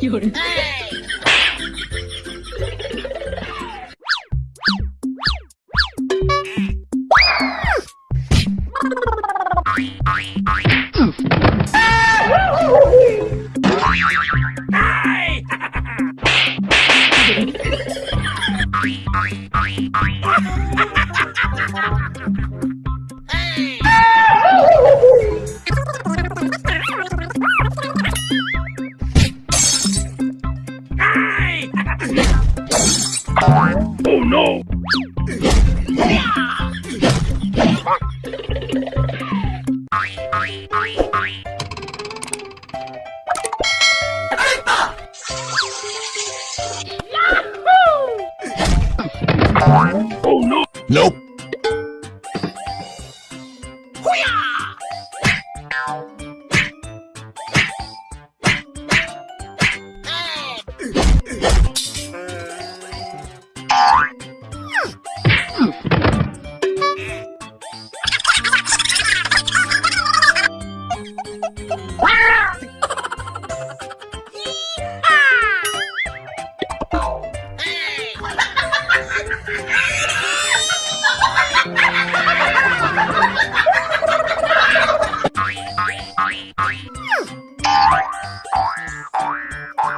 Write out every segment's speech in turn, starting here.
有人。Oh no! Nope. Superman punching! Represent Superman punching!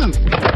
Nope.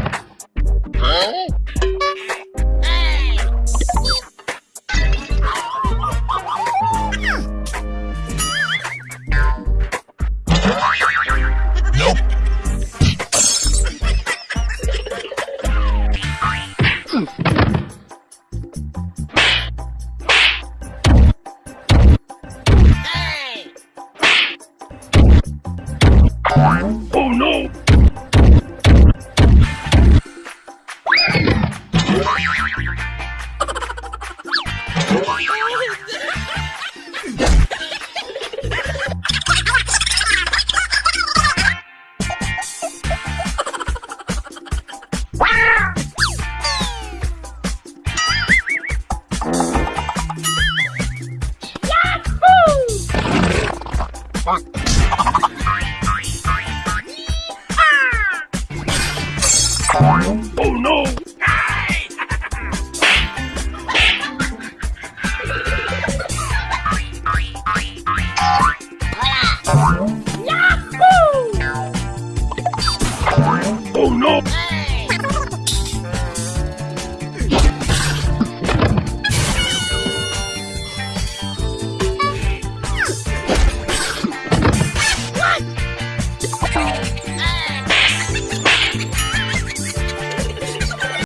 no!